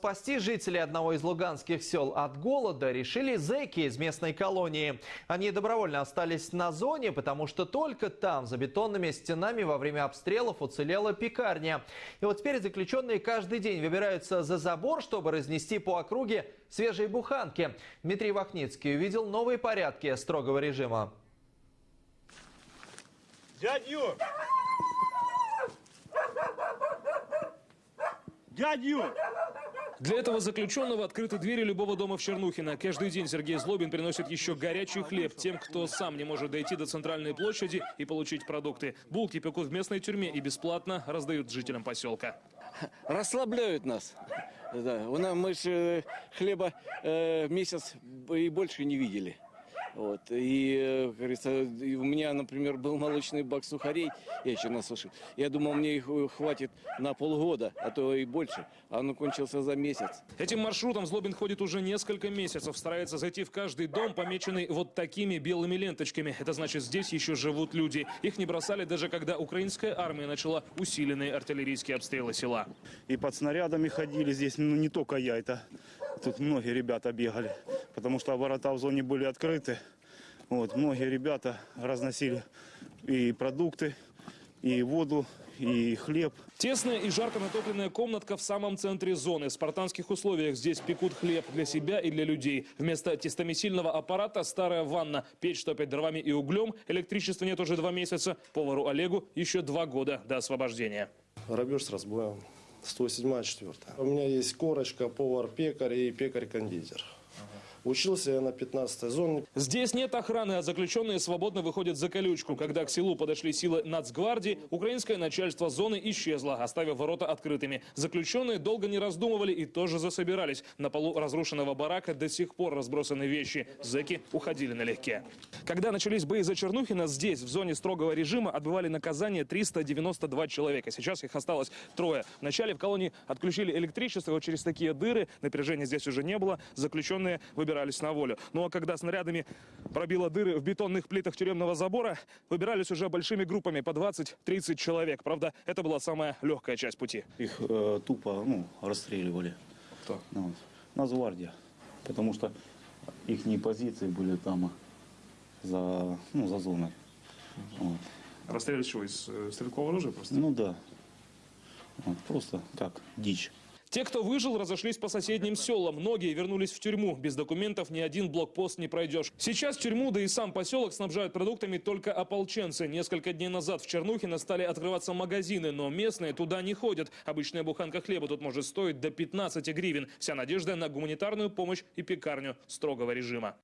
Спасти жителей одного из луганских сел от голода решили зэки из местной колонии. Они добровольно остались на зоне, потому что только там, за бетонными стенами, во время обстрелов уцелела пекарня. И вот теперь заключенные каждый день выбираются за забор, чтобы разнести по округе свежие буханки. Дмитрий Вахницкий увидел новые порядки строгого режима. Дядь Юр! Для этого заключенного открыты двери любого дома в Чернухино. Каждый день Сергей Злобин приносит еще горячий хлеб тем, кто сам не может дойти до центральной площади и получить продукты. Булки пекут в местной тюрьме и бесплатно раздают жителям поселка. расслабляют нас. Да, у нас мы же хлеба э, месяц и больше не видели. Вот. И, э, говорится, и у меня, например, был молочный бак сухарей, я еще насушил. Я думал, мне их э, хватит на полгода, а то и больше. А он кончился за месяц. Этим маршрутом Злобин ходит уже несколько месяцев. Старается зайти в каждый дом, помеченный вот такими белыми ленточками. Это значит, здесь еще живут люди. Их не бросали даже когда украинская армия начала усиленные артиллерийские обстрелы села. И под снарядами ходили здесь, ну не только я, это тут многие ребята бегали, потому что ворота в зоне были открыты. Вот, многие ребята разносили и продукты, и воду, и хлеб. Тесная и жарко натопленная комнатка в самом центре зоны. В спартанских условиях здесь пекут хлеб для себя и для людей. Вместо тестомесильного аппарата старая ванна. Печь топят дровами и углем. Электричества нет уже два месяца. Повару Олегу еще два года до освобождения. Грабеж с разбоем. 107 4 У меня есть корочка, повар-пекарь и пекарь-кондитер. Учился я на 15-й зоне. Здесь нет охраны, а заключенные свободно выходят за колючку. Когда к селу подошли силы нацгвардии, украинское начальство зоны исчезло, оставив ворота открытыми. Заключенные долго не раздумывали и тоже засобирались. На полу разрушенного барака до сих пор разбросаны вещи. Зэки уходили налегке. Когда начались бои за Чернухина, здесь, в зоне строгого режима, отбывали наказание 392 человека. Сейчас их осталось трое. Вначале в колонии отключили электричество, вот через такие дыры, напряжения здесь уже не было, заключенные выбирались на волю. Ну а когда снарядами пробило дыры в бетонных плитах тюремного забора, выбирались уже большими группами по 20-30 человек. Правда, это была самая легкая часть пути. Их э, тупо ну, расстреливали. Кто? Ну, вот. Нацгвардия. Потому что их позиции были там за, ну, за зоной. Вот. Расстреляли что, из э, стрелкового оружия просто? Ну да. Вот, просто как дичь. Те, кто выжил, разошлись по соседним селам. Многие вернулись в тюрьму. Без документов ни один блокпост не пройдешь. Сейчас тюрьму, да и сам поселок снабжают продуктами только ополченцы. Несколько дней назад в Чернухино стали открываться магазины, но местные туда не ходят. Обычная буханка хлеба тут может стоить до 15 гривен. Вся надежда на гуманитарную помощь и пекарню строгого режима.